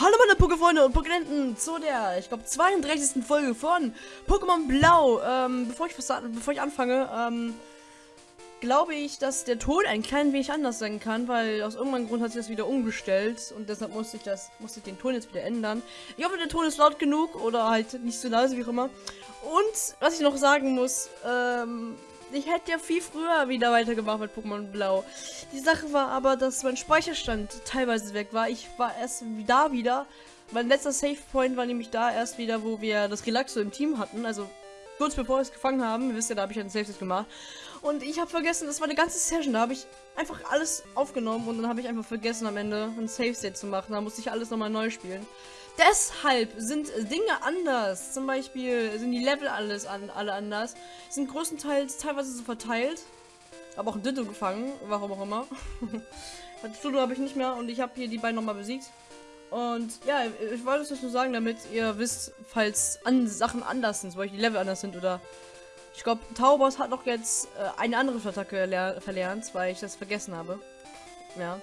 Hallo meine Pokéfreunde und Pokénenten zu der, ich glaube, 32. Folge von Pokémon Blau. Ähm, bevor ich, bevor ich anfange, ähm, glaube ich, dass der Ton ein klein wenig anders sein kann, weil aus irgendeinem Grund hat sich das wieder umgestellt und deshalb musste ich das, musste ich den Ton jetzt wieder ändern. Ich hoffe, der Ton ist laut genug oder halt nicht so leise wie auch immer. Und was ich noch sagen muss, ähm, ich hätte ja viel früher wieder weitergemacht mit Pokémon Blau. Die Sache war aber, dass mein Speicherstand teilweise weg war. Ich war erst da wieder. Mein letzter Save Point war nämlich da erst wieder, wo wir das Relaxo im Team hatten. Also kurz bevor wir es gefangen haben. Ihr wisst ja, da habe ich einen Save gemacht. Und ich habe vergessen, das war eine ganze Session. Da habe ich einfach alles aufgenommen und dann habe ich einfach vergessen am Ende ein Save State zu machen. Da musste ich alles nochmal neu spielen. Deshalb sind Dinge anders. Zum Beispiel sind die Level alles an, alle anders. Sind größtenteils teilweise so verteilt. Aber auch ein Ditto gefangen, warum auch immer. das Studio habe ich nicht mehr und ich habe hier die beiden nochmal besiegt. Und ja, ich wollte es nur sagen, damit ihr wisst, falls an Sachen anders sind, zum die Level anders sind oder ich glaube, Taubos hat noch jetzt äh, eine andere Attacke verlernt, weil ich das vergessen habe. Ja.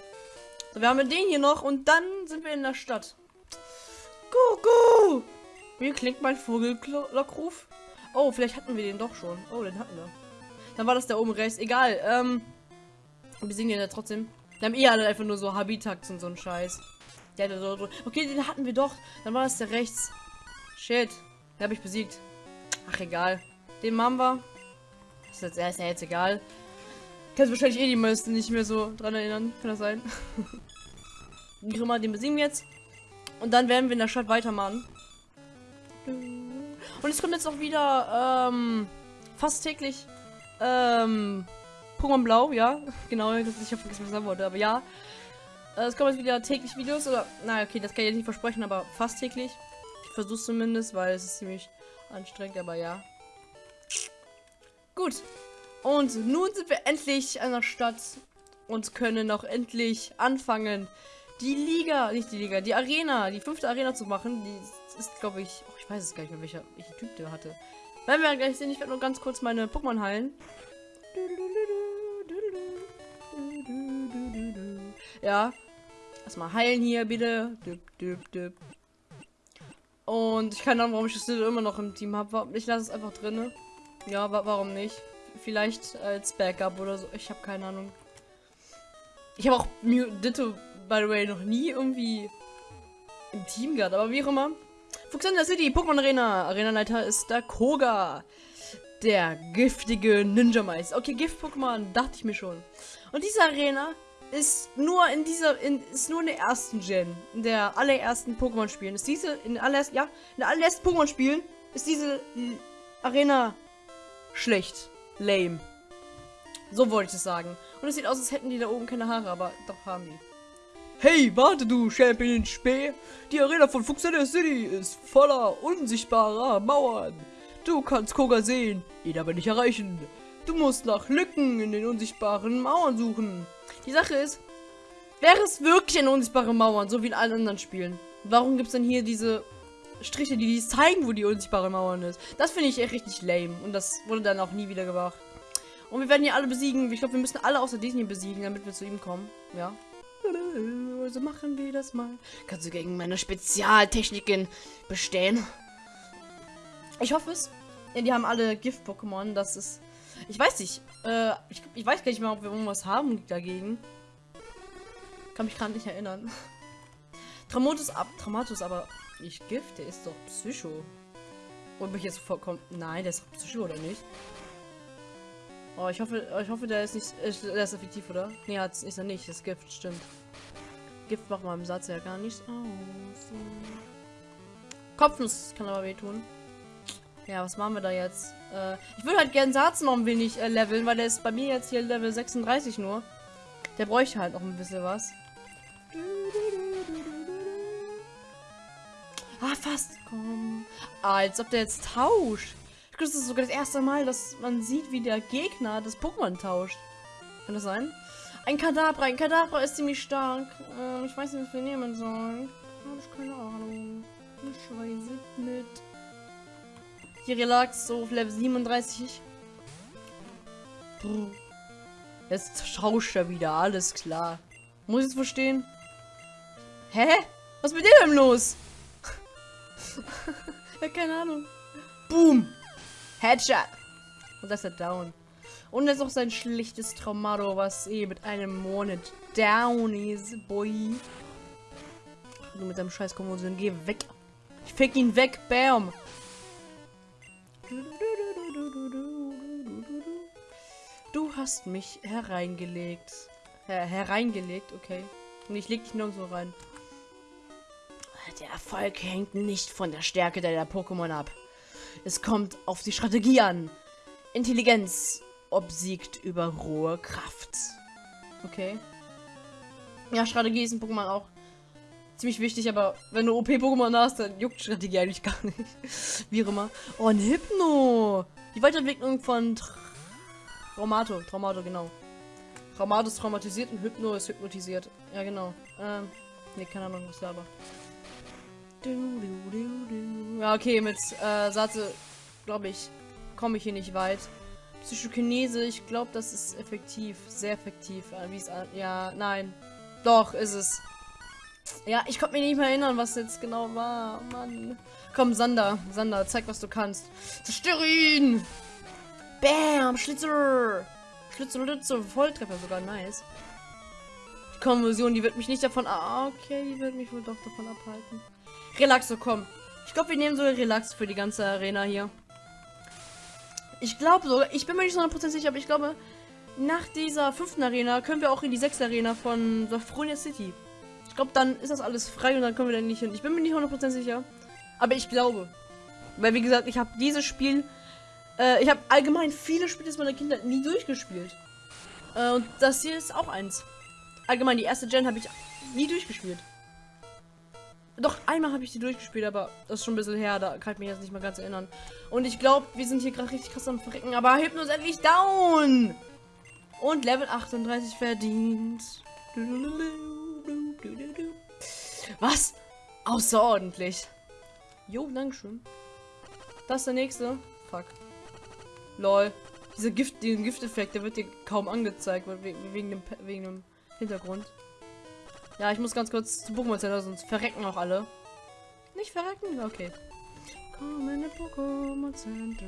So, wir haben den hier noch und dann sind wir in der Stadt. Gugu! Wie klingt mein Vogellockruf? Oh, vielleicht hatten wir den doch schon. Oh, den hatten wir. Dann war das da oben rechts. Egal, ähm. Wir sehen den ja trotzdem. Wir haben eh alle einfach nur so Habitats und so ein Scheiß. Okay, den hatten wir doch. Dann war das der rechts. Shit. Den habe ich besiegt. Ach, egal. Den machen wir. Ist, jetzt, ist ja jetzt egal. Kannst wahrscheinlich eh die meisten nicht mehr so dran erinnern. Kann das sein? Immer, den besiegen wir jetzt. Und dann werden wir in der Stadt weitermachen. Und es kommt jetzt auch wieder ähm, fast täglich ähm, Pokémon Blau, ja. Genau, ich habe vergessen, was ich sagen wollte, aber ja. Äh, es kommen jetzt wieder täglich Videos oder. Na, okay, das kann ich nicht versprechen, aber fast täglich. Ich versuche zumindest, weil es ist ziemlich anstrengend, aber ja. Gut. Und nun sind wir endlich an der Stadt und können auch endlich anfangen, die Liga, nicht die Liga, die Arena, die fünfte Arena zu machen. Die ist, glaube ich, oh, ich weiß es gar nicht mehr, welcher, welcher Typ der hatte. Werden wir gleich sehen. Ich werde nur ganz kurz meine Pokémon heilen. Ja. Erstmal heilen hier, bitte. Und ich keine Ahnung, warum ich das immer noch im Team habe. Ich lasse es einfach drin. Ja, warum nicht? Vielleicht als Backup oder so. Ich habe keine Ahnung. Ich habe auch Ditto by the way, noch nie irgendwie im Team gehabt, aber wie auch immer. Fuxander City, Pokémon Arena. Arena-Leiter ist der Koga. Der giftige Ninja-Meister. Okay, Gift-Pokémon, dachte ich mir schon. Und diese Arena ist nur in dieser, in, ist nur in der ersten Gen, in der allerersten Pokémon-Spielen. Ist diese, in allerersten, ja, in der allerersten Pokémon-Spielen ist diese Arena schlecht. Lame. So wollte ich es sagen. Und es sieht aus, als hätten die da oben keine Haare, aber doch haben die. Hey, warte du, Champion Spee! Die Arena von Fuchsella City ist voller unsichtbarer Mauern. Du kannst Koga sehen, ihn aber nicht erreichen. Du musst nach Lücken in den unsichtbaren Mauern suchen. Die Sache ist, wäre es wirklich eine unsichtbare Mauern, so wie in allen anderen Spielen, warum gibt es denn hier diese Striche, die dies zeigen, wo die unsichtbare Mauern ist? Das finde ich echt richtig lame und das wurde dann auch nie wieder gemacht. Und wir werden hier alle besiegen. Ich glaube, wir müssen alle außer diesen hier besiegen, damit wir zu ihm kommen. Ja so machen wir das mal. Kannst du gegen meine Spezialtechniken bestehen? Ich hoffe es. Ja, die haben alle Gift-Pokémon. Das ist. Ich weiß nicht. Äh, ich, ich, weiß gar nicht mehr, ob wir irgendwas haben dagegen. Kann mich gerade nicht erinnern. Traumatus ab. Traumatus aber nicht Gift. Der ist doch Psycho. Und mich jetzt vollkommen. Nein, der ist Psycho oder nicht? Oh, ich hoffe, ich hoffe, der ist nicht, der ist effektiv, oder? Nee, ist er nicht. Das Gift, stimmt. Gift macht im Satz ja gar nichts aus. Kopfnuss kann aber wehtun. Ja, was machen wir da jetzt? Äh, ich würde halt gerne Satz noch ein wenig äh, leveln, weil der ist bei mir jetzt hier Level 36 nur. Der bräuchte halt noch ein bisschen was. Ah, fast. Komm. Ah, als ob der jetzt tauscht. Das ist sogar das erste Mal, dass man sieht, wie der Gegner das Pokémon tauscht. Kann das sein? Ein Kadabra. Ein Kadabra ist ziemlich stark. Ähm, ich weiß nicht, was wir nehmen sollen. Habe ich keine Ahnung. Ich weiß nicht. Hier Relax, so auf Level 37. Brr. Jetzt tauscht er wieder, alles klar. Muss ich es verstehen? Hä? Was ist mit dir denn los? ja, keine Ahnung. Boom. Headshot. Und das ist er down. Und jetzt noch sein schlichtes Traumado, was eh mit einem Monat down ist, boy. Du mit deinem scheiß Konvulsion, geh weg. Ich fick ihn weg, bam. Du hast mich hereingelegt. Her hereingelegt, okay. Und ich leg dich nirgendwo rein. Der Erfolg hängt nicht von der Stärke deiner Pokémon ab. Es kommt auf die Strategie an. Intelligenz obsiegt über rohe Kraft. Okay. Ja, Strategie ist in Pokémon auch ziemlich wichtig, aber wenn du OP-Pokémon hast, dann juckt Strategie eigentlich gar nicht. Wie immer. Oh, ein Hypno! Die Weiterentwicklung von Traumato. Traumato, genau. Traumato ist traumatisiert und Hypno ist hypnotisiert. Ja, genau. Ähm, nee, keine Ahnung, was da aber. Ja, okay, mit äh, Satze, glaube ich, komme ich hier nicht weit. Psychokinese, ich glaube, das ist effektiv. Sehr effektiv. Äh, wie es Ja, nein. Doch, ist es. Ja, ich konnte mich nicht mehr erinnern, was jetzt genau war. Mann. Komm, Sander. Sander, zeig, was du kannst. Zerstöre ihn! Bam! Schlitzer! Schlitzer, Schlitzer. Volltreffer sogar. Nice. Die Konversion, die wird mich nicht davon... Ah, okay, die wird mich wohl doch davon abhalten. Relaxo, komm. Ich glaube, wir nehmen so Relax für die ganze Arena hier. Ich glaube sogar, ich bin mir nicht so 100% sicher, aber ich glaube, nach dieser fünften Arena können wir auch in die sechste Arena von Safronia City. Ich glaube, dann ist das alles frei und dann können wir da nicht hin. Ich bin mir nicht 100% sicher, aber ich glaube. Weil, wie gesagt, ich habe dieses Spiel, äh, ich habe allgemein viele Spiele aus meiner Kindheit nie durchgespielt. Äh, und das hier ist auch eins. Allgemein, die erste Gen habe ich nie durchgespielt. Doch, einmal habe ich die durchgespielt, aber das ist schon ein bisschen her, da kann ich mich jetzt nicht mehr ganz erinnern. Und ich glaube, wir sind hier gerade richtig krass am Verrecken, aber Hypno ist endlich down! Und Level 38 verdient. Was? Außerordentlich. Jo, Dankeschön. Das ist der nächste. Fuck. Lol. Dieser Gift, diesen Gifteffekt, der wird dir kaum angezeigt, wegen, dem, wegen dem Hintergrund. Ja, ich muss ganz kurz zum Pokémon Center, sonst verrecken auch alle. Nicht verrecken? Okay. Komm in Pokémon Center.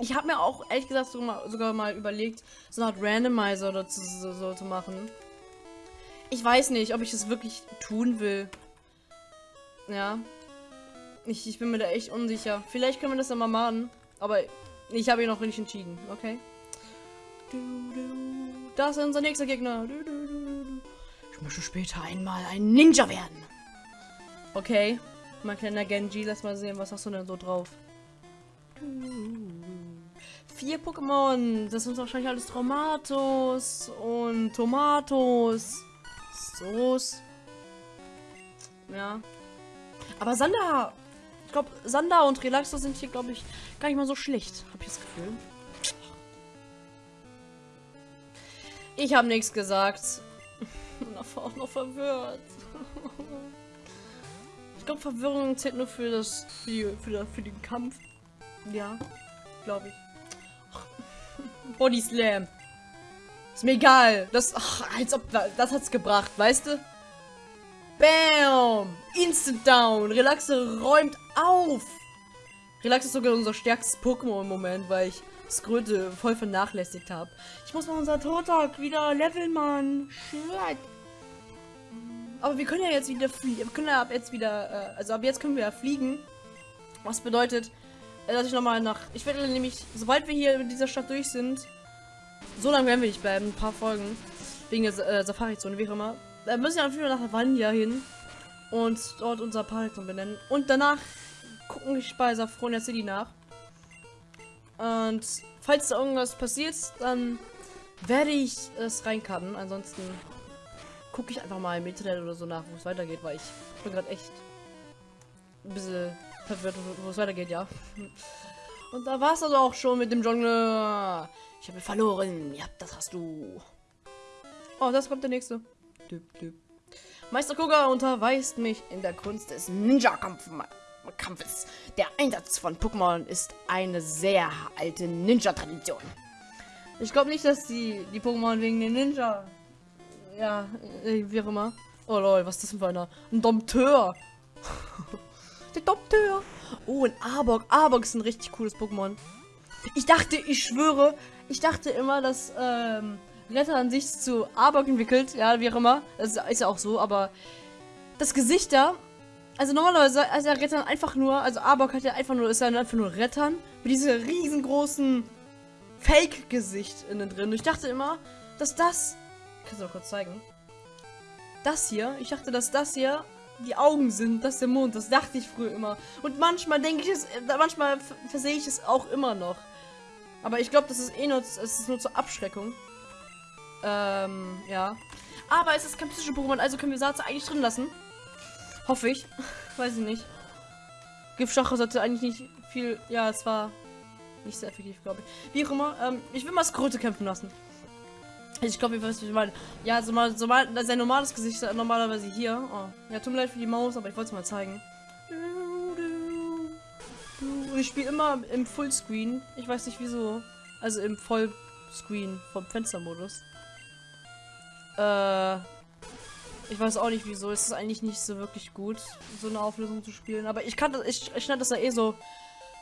Ich habe mir auch ehrlich gesagt sogar mal, überlegt, so eine Art Randomizer oder zu, so, so zu machen. Ich weiß nicht, ob ich das wirklich tun will. Ja. Ich, ich bin mir da echt unsicher. Vielleicht können wir das ja mal machen. Aber ich habe ihn noch nicht entschieden. Okay. Du, du. Das ist unser nächster Gegner. Ich möchte später einmal ein Ninja werden. Okay. Mein kleiner Genji, lass mal sehen, was hast du denn so drauf? Vier Pokémon. Das sind wahrscheinlich alles Traumatos und Tomatos. So's. Ja. Aber Sander. Ich glaube, Sander und Relaxo sind hier, glaube ich, gar nicht mal so schlecht. Habe ich das Gefühl. Ich habe nichts gesagt. Und auch noch verwirrt. Ich glaube, Verwirrung zählt nur für das für, die, für, das, für den Kampf. Ja, glaube ich. Body Slam. Ist mir egal. Das, ach, als ob das hat's gebracht, weißt du? Bam! Instant Down. Relaxe räumt auf. Relax ist sogar unser stärkstes Pokémon im Moment, weil ich Skröte voll vernachlässigt habe. Ich muss mal unser Totak wieder leveln, Mann. Shit. Aber wir können ja jetzt wieder fliegen. Wir können ja ab jetzt wieder, äh, also ab jetzt können wir ja fliegen. Was bedeutet, äh, dass ich nochmal nach, ich werde nämlich, sobald wir hier in dieser Stadt durch sind, so lange werden wir nicht bleiben, ein paar Folgen, wegen der äh, Safari-Zone, wie auch immer. Da müssen wir natürlich nach Havania hin und dort unser Parkzone benennen. Und danach gucken wir bei Safronia City nach. Und falls da irgendwas passiert, dann werde ich es reinkarten. Ansonsten gucke ich einfach mal im Internet oder so nach, wo es weitergeht, weil ich bin gerade echt ein bisschen verwirrt, wo es weitergeht, ja. Und da war es also auch schon mit dem Jungle. Ich habe verloren. Ja, das hast du. Oh, das kommt der nächste. Düb, düb. Meister Koga unterweist mich in der Kunst des Ninja-Kampfes. Kampfes. Der Einsatz von Pokémon ist eine sehr alte Ninja-Tradition. Ich glaube nicht, dass die, die Pokémon wegen den Ninja ja, äh, wie auch immer. Oh lol, was ist das denn für einer? Ein Dompteur. Der Dompteur. Oh, ein Arbok. Arbok ist ein richtig cooles Pokémon. Ich dachte, ich schwöre, ich dachte immer, dass ähm, Retter an sich zu Arbok entwickelt. Ja, wie auch immer. Das ist ja auch so, aber das Gesicht da. Also normalerweise ist der Rettern einfach nur, also Arbok hat ja einfach nur, ist ja einfach nur Rettern mit diesem riesengroßen Fake-Gesicht innen drin. Und ich dachte immer, dass das. Kannst du auch kurz zeigen? Das hier, ich dachte, dass das hier die Augen sind, das ist der Mond. Das dachte ich früher immer. Und manchmal denke ich es, manchmal versehe ich es auch immer noch. Aber ich glaube, das ist eh nur, es ist nur zur Abschreckung. Ähm, ja. Aber es ist kein psychischer Pokémon, also können wir Satze eigentlich drin lassen. Hoffe ich. Weiß ich nicht. Giftstache sollte eigentlich nicht viel. Ja, es war nicht sehr effektiv, glaube ich. Wie auch immer. Ähm, ich will mal Skrote kämpfen lassen. Ich glaube, ihr wisst, was ich meine. Ja, so mal, so mal, sein normales Gesicht ist normalerweise hier. Oh. Ja, tut mir leid für die Maus, aber ich wollte es mal zeigen. Und ich spiele immer im Fullscreen. Ich weiß nicht wieso. Also im Vollscreen vom Fenstermodus. Äh. Ich weiß auch nicht wieso. Es ist eigentlich nicht so wirklich gut, so eine Auflösung zu spielen. Aber ich kann das, ich, ich schneide das ja eh so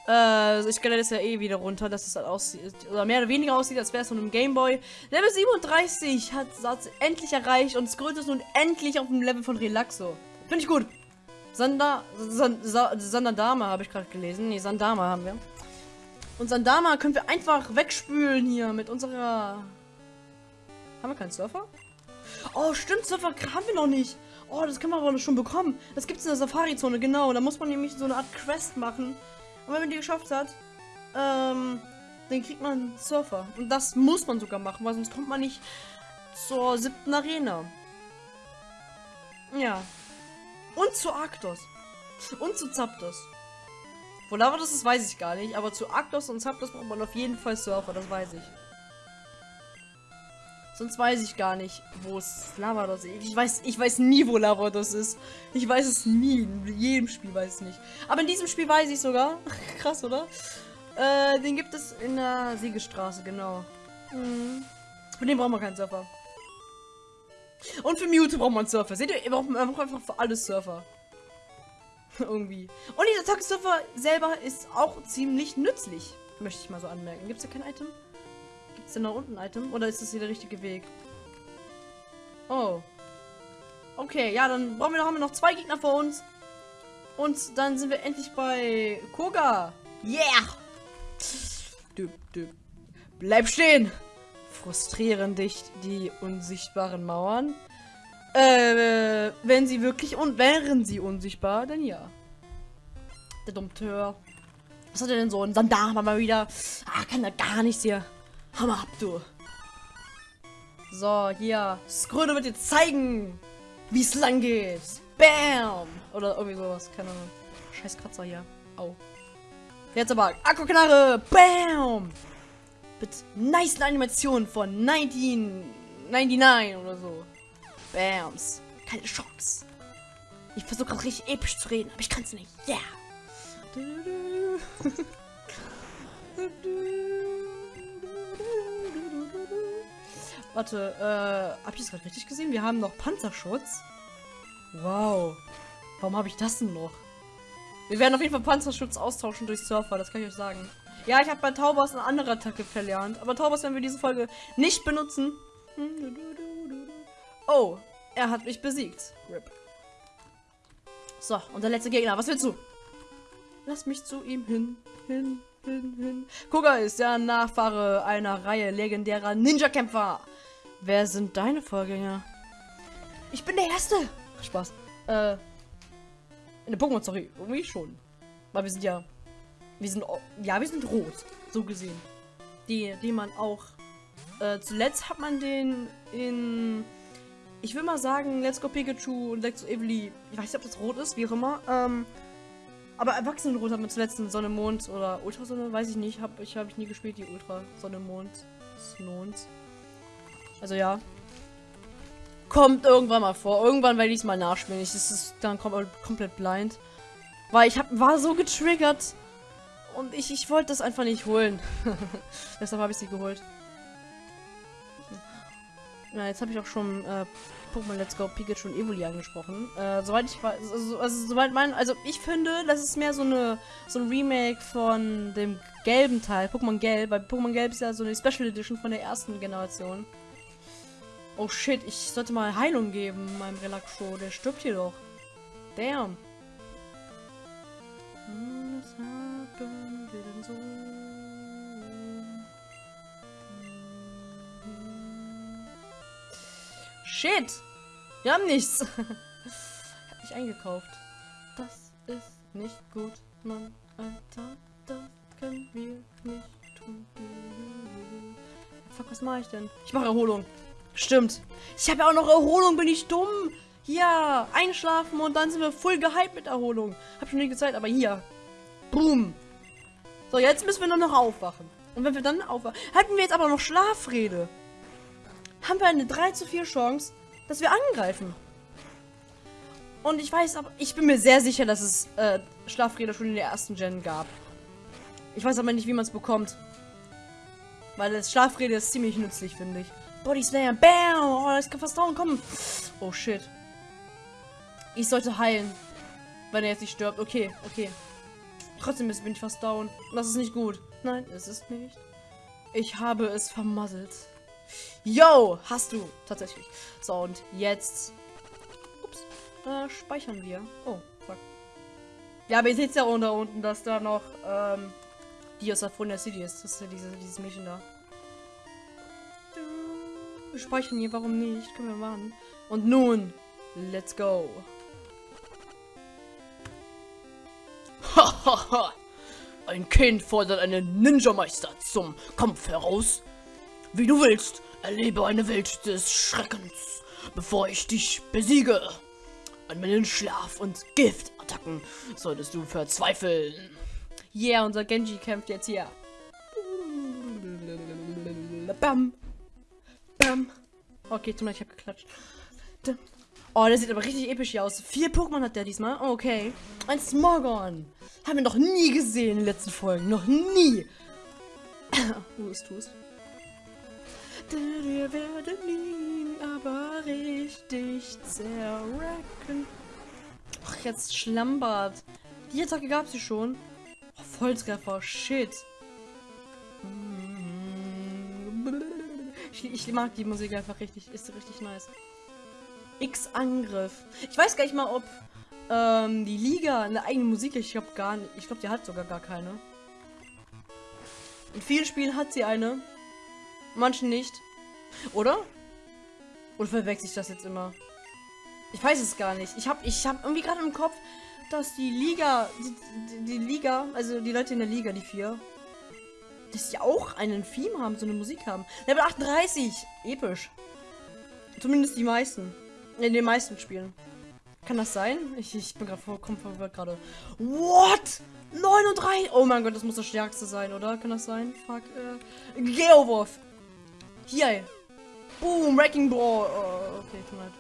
äh, ich stelle das ja eh wieder runter, dass es halt aussieht, oder mehr oder weniger aussieht, als wäre es von einem Gameboy. Level 37 hat Satz endlich erreicht und Skröt ist nun endlich auf dem Level von Relaxo. Finde ich gut. Sanda, Sandadama habe ich gerade gelesen. Ne, Sandama haben wir. Und Sandama können wir einfach wegspülen hier mit unserer... Haben wir keinen Surfer? Oh, stimmt, Surfer haben wir noch nicht. Oh, das können wir aber schon bekommen. Das gibt es in der Safari-Zone, genau. Da muss man nämlich so eine Art Quest machen. Und wenn man die geschafft hat, ähm, dann kriegt man einen Surfer. Und das muss man sogar machen, weil sonst kommt man nicht zur siebten Arena. Ja. Und zu Arktos. Und zu Zapdos. Wo Lavados ist, weiß ich gar nicht. Aber zu Arktos und Zapdos braucht man auf jeden Fall Surfer, das weiß ich. Sonst weiß ich gar nicht, wo es Lavados ist. Ich weiß, ich weiß nie, wo Lavados ist. Ich weiß es nie. In jedem Spiel weiß ich es nicht. Aber in diesem Spiel weiß ich sogar. Krass, oder? Äh, den gibt es in der Siegestraße, genau. Mhm. Für den braucht man keinen Surfer. Und für Mewtwo braucht man einen Surfer. Seht ihr, man braucht einfach für alles Surfer. Irgendwie. Und dieser Tagessurfer selber ist auch ziemlich nützlich. Möchte ich mal so anmerken. Gibt es da kein Item? Ist denn da unten ein Item? Oder ist das hier der richtige Weg? Oh. Okay, ja, dann brauchen wir, haben wir noch zwei Gegner vor uns. Und dann sind wir endlich bei Koga. Yeah! Du, du. Bleib stehen! Frustrieren dich die unsichtbaren Mauern? Äh, wenn sie wirklich und wären sie unsichtbar, dann ja. Der Dompteur. Was hat er denn so? Ein Sandar mal wieder. Ah, kann er gar nichts hier. Hammer ab, du. So, hier. Skröne wird jetzt zeigen, wie es lang geht. Bam! Oder irgendwie sowas. Keine Ahnung. Scheiß Kratzer hier. Au. Jetzt aber Akkuknarre. Bam! Mit nice Animationen von 1999 oder so. Bams. Keine Chance. Ich versuche gerade richtig episch zu reden, aber ich kann es nicht. Yeah. Warte, äh, hab ich das gerade richtig gesehen? Wir haben noch Panzerschutz. Wow. Warum habe ich das denn noch? Wir werden auf jeden Fall Panzerschutz austauschen durch Surfer, das kann ich euch sagen. Ja, ich habe bei Taubers eine andere Attacke verlernt. Aber Taubers werden wir diese Folge nicht benutzen. Oh, er hat mich besiegt. Rip. So, und der letzte Gegner. Was willst du? Lass mich zu ihm hin, hin, hin, hin. Koga ist der Nachfahre einer Reihe legendärer Ninja-Kämpfer. Wer sind deine Vorgänger? Ich bin der Erste. Spaß. Äh, in der Pokémon-Story irgendwie schon. Weil wir sind ja, wir sind, ja, wir sind rot, so gesehen. Die, die man auch, äh, zuletzt hat man den in, ich will mal sagen, Let's Go Pikachu und Let's Go Evely, ich weiß nicht, ob das rot ist, wie auch immer, ähm, aber Erwachsenenrot hat man zuletzt in Sonne, Mond oder Ultrasonne, weiß ich nicht, hab, ich habe ich nie gespielt, die Ultra, Sonne, Mond, Mond. Also ja. Kommt irgendwann mal vor. Irgendwann werde ich es mal nachspielen. Ich, das ist dann kom komplett blind. Weil ich hab, war so getriggert. Und ich, ich wollte das einfach nicht holen. Deshalb habe ich sie geholt. Ja, jetzt habe ich auch schon äh, Pokémon Let's Go Pikachu und Evoli angesprochen. Äh, soweit ich weiß, also, also soweit mein, also ich finde, das ist mehr so eine so ein Remake von dem gelben Teil, Pokémon Gelb, weil Pokémon Gelb ist ja so eine Special Edition von der ersten Generation. Oh shit, ich sollte mal Heilung geben meinem Relaxo, der stirbt hier doch. Damn. Was haben wir denn so? Shit! Wir haben nichts. ich hab nicht eingekauft. Das ist nicht gut, Mann, Alter. Das können wir nicht tun. Fuck, was mache ich denn? Ich mache Erholung. Stimmt. Ich habe ja auch noch Erholung, bin ich dumm. Ja, einschlafen und dann sind wir voll gehypt mit Erholung. Hab schon nie gezeigt, aber hier. Boom. So, jetzt müssen wir nur noch aufwachen. Und wenn wir dann aufwachen, hatten wir jetzt aber noch Schlafrede haben wir eine 3 zu 4 Chance, dass wir angreifen. Und ich weiß aber, ich bin mir sehr sicher, dass es äh, Schlafräder schon in der ersten Gen gab. Ich weiß aber nicht, wie man es bekommt. Weil das Schlafräder ist ziemlich nützlich, finde ich. Body Slayer, bam! Oh, das kann fast down kommen. Oh shit. Ich sollte heilen. Wenn er jetzt nicht stirbt. Okay, okay. Trotzdem bin ich fast down. Das ist nicht gut. Nein, es ist nicht. Ich habe es vermasselt. Yo, hast du. Tatsächlich. So, und jetzt... Ups. Äh, speichern wir. Oh, fuck. Ja, aber ihr seht ja unter unten, dass da noch, ähm, die aus der Fronia City ist. Das ist ja diese, dieses Mädchen da. Wir speichern hier, warum nicht? Können wir machen. Und nun, let's go. Hahaha. Ein Kind fordert einen Ninja-Meister zum Kampf heraus. Wie du willst, erlebe eine Welt des Schreckens, bevor ich dich besiege. An meinen Schlaf- und Giftattacken solltest du verzweifeln. Yeah, unser Genji kämpft jetzt hier. Bam. Bam. Okay, tut mir ich hab geklatscht. Oh, der sieht aber richtig episch hier aus. Vier Pokémon hat der diesmal. Okay. Ein Smogon. Haben wir noch nie gesehen in den letzten Folgen. Noch nie. Wo ist Tust? Wir werden ihn aber richtig zerracken. Ach, jetzt Schlambert. Die Attacke gab sie schon. Oh, Volltreffer, shit. Ich, ich, mag die Musik einfach richtig. Ist richtig nice. X-Angriff. Ich weiß gar nicht mal, ob ähm, die Liga eine eigene Musik Ich glaube gar nicht. Ich glaube, die hat sogar gar keine. In vielen Spielen hat sie eine. Manchen nicht. Oder? Oder verwechsel ich das jetzt immer? Ich weiß es gar nicht. Ich habe ich hab irgendwie gerade im Kopf, dass die Liga, die, die, Liga, also die Leute in der Liga, die vier, dass die auch einen Theme haben, so eine Musik haben. Level 38, episch. Zumindest die meisten. In den meisten Spielen. Kann das sein? Ich, ich bin gerade vollkommen verwirrt gerade. What? 9 und 3? Oh mein Gott, das muss das stärkste sein, oder? Kann das sein? Fuck. Äh, Geowurf. Hier. Boom, Wrecking Ball. Oh, okay, tut mir leid.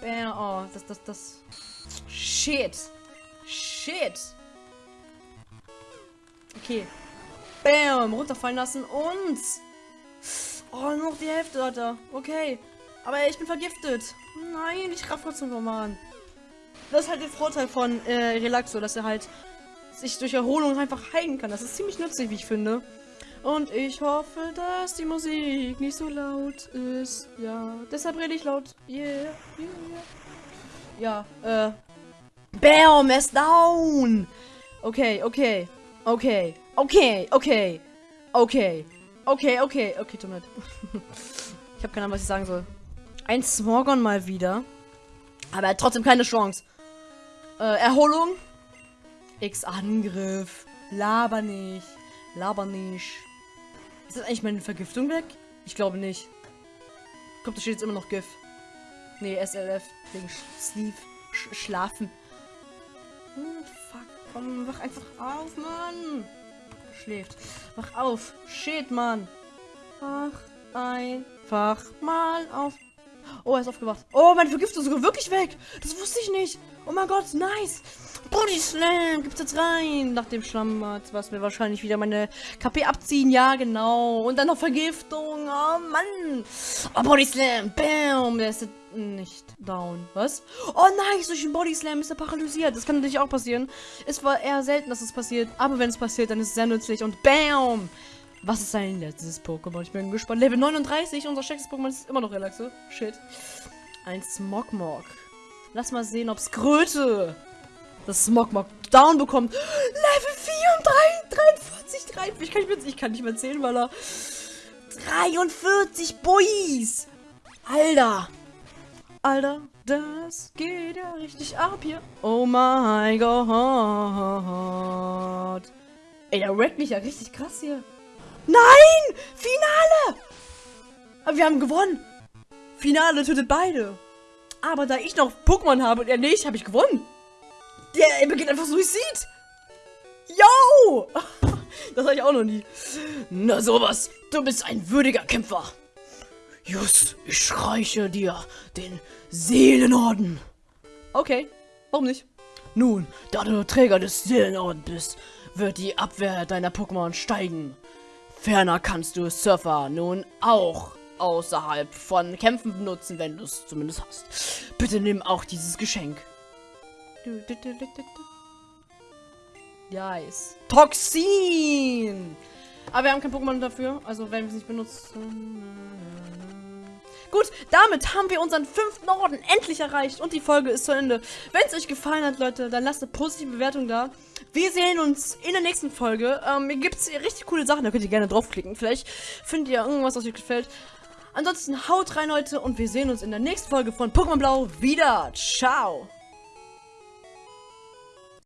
Bam, oh, das, das, das. Shit. Shit. Okay. Bam, runterfallen lassen und... Oh, nur noch die Hälfte, Alter. Okay. Aber ich bin vergiftet. Nein, ich raff trotzdem nochmal an. Das ist halt der Vorteil von äh, Relaxo, dass er halt sich durch Erholung einfach heilen kann. Das ist ziemlich nützlich, wie ich finde. Und ich hoffe, dass die Musik nicht so laut ist. Ja, deshalb rede ich laut. Yeah, yeah. Ja, äh. Bam, er down. Okay, okay. Okay. Okay, okay. Okay. Okay, okay. Okay, tut mir leid. ich habe keine Ahnung, was ich sagen soll. Ein Smorgon mal wieder. Aber er hat trotzdem keine Chance. Äh, Erholung. X-Angriff. Laber nicht. Laber nicht. Ist das eigentlich meine Vergiftung weg? Ich glaube nicht. Kommt, da steht jetzt immer noch GIF. Nee, SLF. Wegen Sleep. Sch schlafen. Hm. Komm, wach einfach auf, Mann. Schläft. Wach auf. Shit, Mann. Wach einfach mal auf. Oh, er ist aufgewacht. Oh, meine Vergiftung ist sogar wirklich weg. Das wusste ich nicht. Oh mein Gott, nice. Body Slam gibt's jetzt rein. Nach dem Schlammbad, was mir wahrscheinlich wieder meine KP abziehen. Ja, genau. Und dann noch Vergiftung. Oh, Mann. Oh, Body Slam. Bam. Der ist nicht down. Was? Oh nein, durch den Body Slam ist er paralysiert. Das kann natürlich auch passieren. Es war eher selten, dass es passiert. Aber wenn es passiert, dann ist es sehr nützlich. Und bam. Was ist sein letztes Pokémon? Ich bin gespannt. Level 39. Unser stärkstes Pokémon ist immer noch Relaxo. Shit. Ein Smogmog. Lass mal sehen, ob Skröte das Smogmog down bekommt. Level 34, 43, 43. Ich kann nicht mehr, ich kann nicht mehr zählen, weil er... 43 Boys. Alter. Alter, das geht ja richtig ab hier. Oh mein Gott. Ey, der wreckt mich ja richtig krass hier. Nein! Finale! Aber wir haben gewonnen. Finale tötet beide. Aber da ich noch Pokémon habe und er nicht, habe ich gewonnen. Der er beginnt einfach Suizid. Yo! Das habe ich auch noch nie. Na sowas, du bist ein würdiger Kämpfer. Just, ich reiche dir den Seelenorden. Okay, warum nicht? Nun, da du Träger des Seelenordens bist, wird die Abwehr deiner Pokémon steigen. Ferner kannst du Surfer nun auch außerhalb von Kämpfen benutzen, wenn du es zumindest hast. Bitte nimm auch dieses Geschenk. Nice. Toxin! Aber wir haben kein Pokémon dafür, also werden wir es nicht benutzen. Gut, damit haben wir unseren fünften Orden endlich erreicht und die Folge ist zu Ende. Wenn es euch gefallen hat, Leute, dann lasst eine positive Bewertung da. Wir sehen uns in der nächsten Folge. Ähm, hier gibt es richtig coole Sachen, da könnt ihr gerne draufklicken. Vielleicht findet ihr irgendwas, was euch gefällt. Ansonsten haut rein, Leute, und wir sehen uns in der nächsten Folge von Pokémon Blau wieder. Ciao!